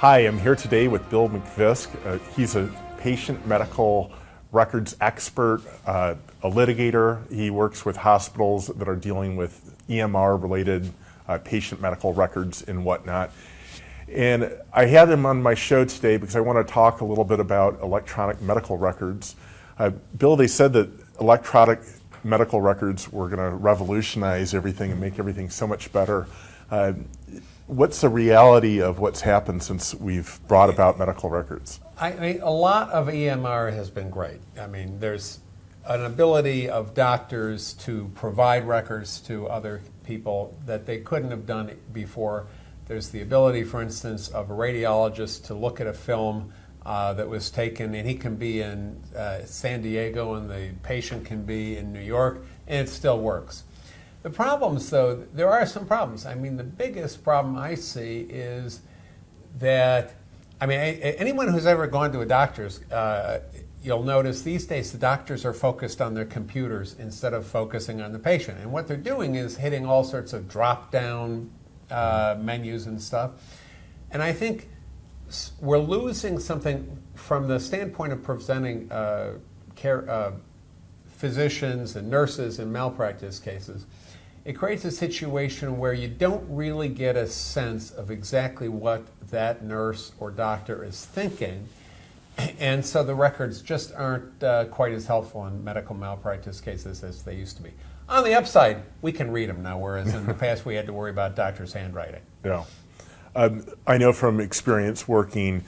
Hi, I'm here today with Bill McVisk. Uh, he's a patient medical records expert, uh, a litigator. He works with hospitals that are dealing with EMR related uh, patient medical records and whatnot. And I had him on my show today because I want to talk a little bit about electronic medical records. Uh, Bill, they said that electronic medical records were going to revolutionize everything and make everything so much better. Uh, what's the reality of what's happened since we've brought about medical records? I mean, a lot of EMR has been great. I mean, there's an ability of doctors to provide records to other people that they couldn't have done before. There's the ability, for instance, of a radiologist to look at a film uh, that was taken, and he can be in uh, San Diego and the patient can be in New York, and it still works. The problems, though, there are some problems. I mean, the biggest problem I see is that, I mean, anyone who's ever gone to a doctor's, uh, you'll notice these days the doctors are focused on their computers instead of focusing on the patient. And what they're doing is hitting all sorts of drop down uh, menus and stuff. And I think we're losing something from the standpoint of presenting uh, care, uh, physicians and nurses in malpractice cases. It creates a situation where you don't really get a sense of exactly what that nurse or doctor is thinking. And so the records just aren't uh, quite as helpful in medical malpractice cases as they used to be. On the upside, we can read them now, whereas in the past we had to worry about doctors' handwriting. Yeah. Um, I know from experience working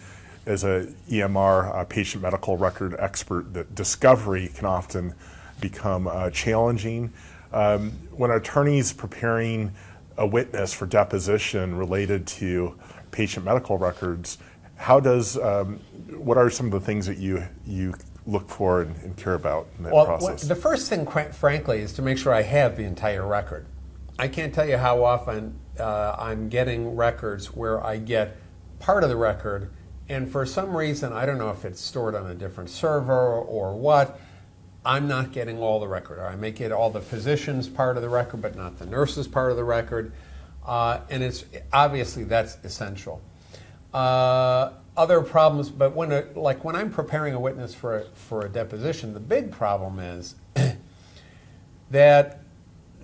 as a EMR, a patient medical record expert, that discovery can often become uh, challenging. Um, when an attorney's preparing a witness for deposition related to patient medical records, how does um, what are some of the things that you you look for and, and care about in that well, process? Well, the first thing, quite frankly, is to make sure I have the entire record. I can't tell you how often uh, I'm getting records where I get part of the record, and for some reason, I don't know if it's stored on a different server or what, I'm not getting all the record. Or I may get all the physicians part of the record, but not the nurses part of the record. Uh, and it's obviously that's essential. Uh, other problems, but when a, like when I'm preparing a witness for a, for a deposition, the big problem is that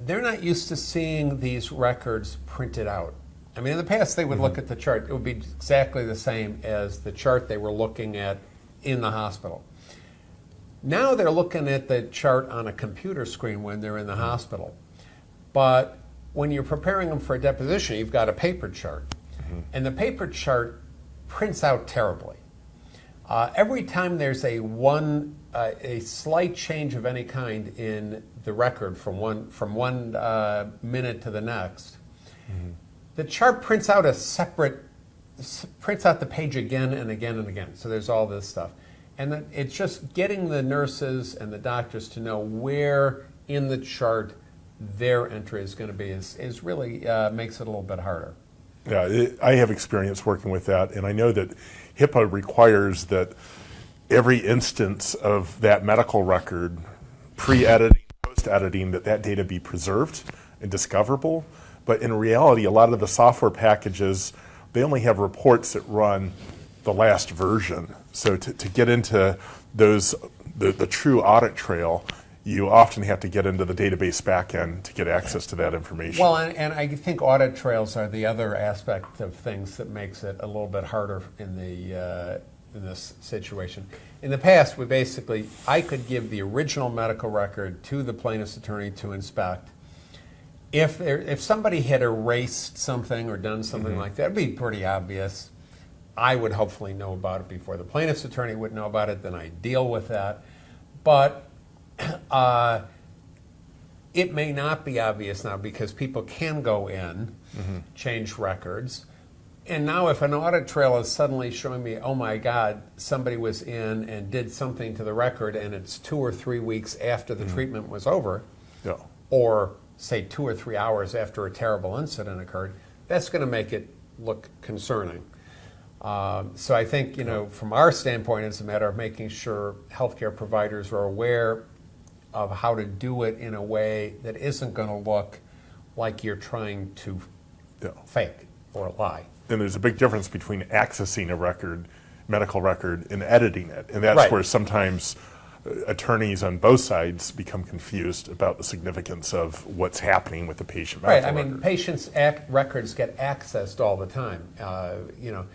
they're not used to seeing these records printed out. I mean, in the past, they would mm -hmm. look at the chart. It would be exactly the same as the chart they were looking at in the hospital. Now they're looking at the chart on a computer screen when they're in the hospital. But when you're preparing them for a deposition, you've got a paper chart. Mm -hmm. And the paper chart prints out terribly. Uh, every time there's a one uh, a slight change of any kind in the record from one from one uh, minute to the next, mm -hmm. the chart prints out a separate prints out the page again and again and again. So there's all this stuff, and it's just getting the nurses and the doctors to know where in the chart their entry is going to be is, is really uh, makes it a little bit harder. Yeah, it, I have experience working with that, and I know that HIPAA requires that every instance of that medical record, pre-editing, post-editing, that that data be preserved and discoverable. But in reality, a lot of the software packages, they only have reports that run the last version. So to, to get into those, the, the true audit trail, you often have to get into the database backend to get access to that information. Well, and, and, I think audit trails are the other aspect of things that makes it a little bit harder in the uh, in this situation. In the past, we basically I could give the original medical record to the plaintiff's attorney to inspect. If there, if somebody had erased something or done something mm -hmm. like that, it'd be pretty obvious. I would hopefully know about it before the plaintiff's attorney would know about it. Then I deal with that. But uh, it may not be obvious now because people can go in, mm -hmm. change records. And now if an audit trail is suddenly showing me, oh my God, somebody was in and did something to the record and it's two or three weeks after the mm -hmm. treatment was over, yeah. or say two or three hours after a terrible incident occurred, that's going to make it look concerning. Um, so I think, you know, from our standpoint, it's a matter of making sure healthcare providers are aware of how to do it in a way that isn't going to look like you're trying to yeah. fake or lie. and there's a big difference between accessing a record, medical record, and editing it. And that's Right. where sometimes uh, attorneys on both sides become confused about the significance of what's happening with the patient Right, I mean, record. patients' records get accessed all the time. Uh, You know,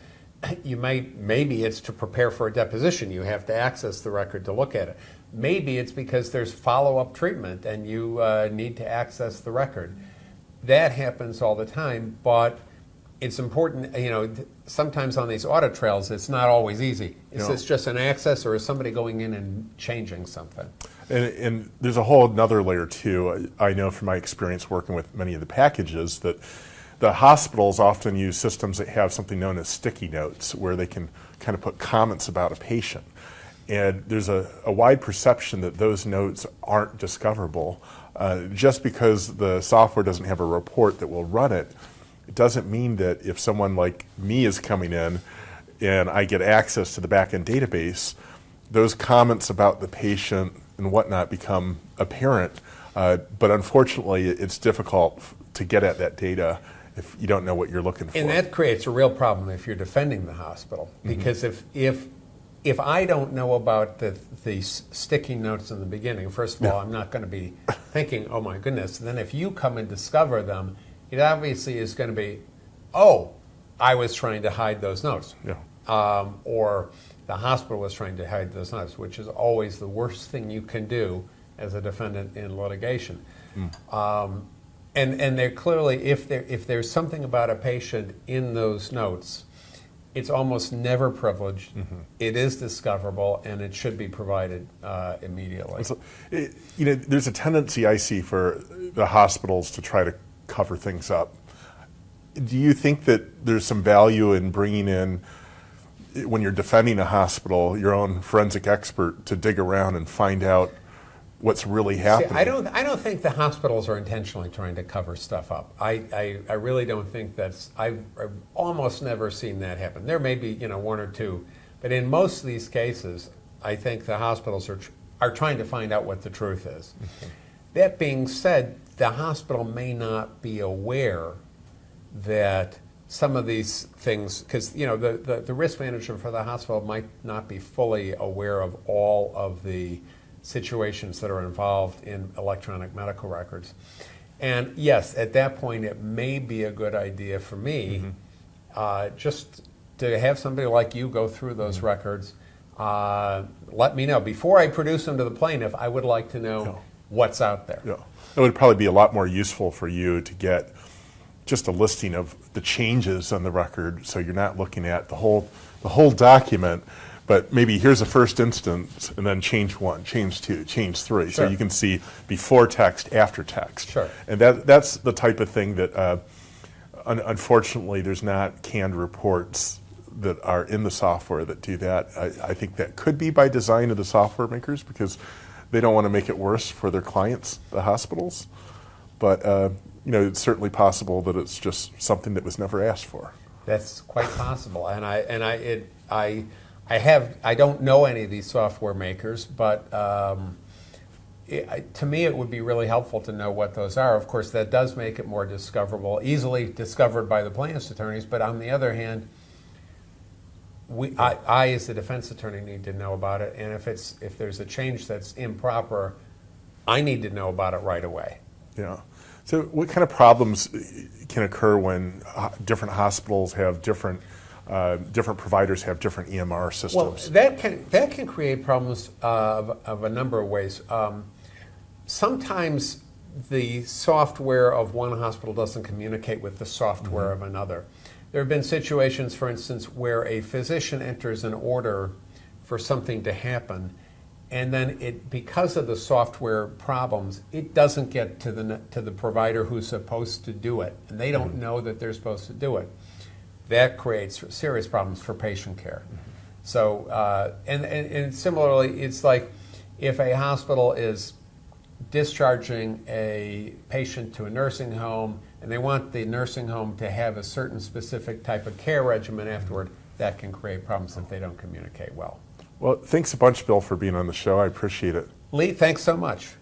you might, maybe it's to prepare for a deposition, you have to access the record to look at it. Maybe it's because there's follow-up treatment and you uh, need to access the record. That happens all the time, but it's important, you know, sometimes on these audit trails, it's not always easy. Is this just an access or is somebody going in and changing something? And, and there's a whole another layer too. I I know from my experience working with many of the packages that the hospitals often use systems that have something known as sticky notes, where they can kind of put comments about a patient. And there's a, a wide perception that those notes aren't discoverable. Uh, just because the software doesn't have a report that will run it, it doesn't mean that if someone like me is coming in and I get access to the backend database, those comments about the patient and whatnot become apparent. Uh, but unfortunately, it's difficult to get at that data if you don't know what you're looking for. And that creates a real problem if you're defending the hospital, because if if if I don't know about the the sticky notes in the beginning, first of all, I'm not going to be thinking, "Oh my goodness." And then if you come and discover them, it obviously is going to be, "Oh, I was trying to hide those notes," Yeah. um, or the hospital was trying to hide those notes, which is always the worst thing you can do as a defendant in litigation. Um, and and they're clearly, if there if there's something about a patient in those notes, it's almost never privileged. It is discoverable, and it should be provided uh, immediately. So, it, you know, there's a tendency I see for the hospitals to try to cover things up. Do you think that there's some value in bringing in, when you're defending a hospital, your own forensic expert to dig around and find out what's really See, happening? I don't. I don't think the hospitals are intentionally trying to cover stuff up. I, I, I really don't think that's. I've, I've almost never seen that happen. There may be you know one or two, but in most of these cases, I think the hospitals are tr- are trying to find out what the truth is. Mm-hmm. That being said, the hospital may not be aware that some of these things, because you know the, the, the risk manager for the hospital might not be fully aware of all of the situations that are involved in electronic medical records. And yes, at that point, it may be a good idea for me uh, just to have somebody like you go through those records. Uh, let me know before I produce them to the plaintiff. I would like to know Yeah. what's out there. Yeah. It would probably be a lot more useful for you to get just a listing of the changes on the record, so you're not looking at the whole, the whole document, but maybe here's a first instance, and then change one, change two, change three. So you can see before text, after text. Sure. And that, that's the type of thing that, uh, un- unfortunately, there's not canned reports that are in the software that do that. I, I think that could be by design of the software makers because they don't want to make it worse for their clients, the hospitals. But uh, you know, it's certainly possible that it's just something that was never asked for. That's quite possible, and I and I it I I have I don't know any of these software makers, but um, it, to me it would be really helpful to know what those are. Of course, that does make it more discoverable, easily discovered by the plaintiff's attorneys. But on the other hand, we I, I as the defense attorney need to know about it, and if it's if there's a change that's improper, I need to know about it right away. Yeah. So, what kind of problems can occur when uh, different hospitals have different uh, different providers have different EMR systems. Well, that can that can create problems uh, of, of a number of ways. Um, sometimes the software of one hospital doesn't communicate with the software of another. There have been situations, for instance, where a physician enters an order for something to happen, and then it because of the software problems, it doesn't get to the to the provider who's supposed to do it, and they don't know that they're supposed to do it that creates serious problems for patient care. So, uh, and, and, and similarly, it's like if a hospital is discharging a patient to a nursing home and they want the nursing home to have a certain specific type of care regimen afterward, that can create problems if they don't communicate well. Well, thanks a bunch, Bill, for being on the show. I appreciate it. Lee, thanks so much.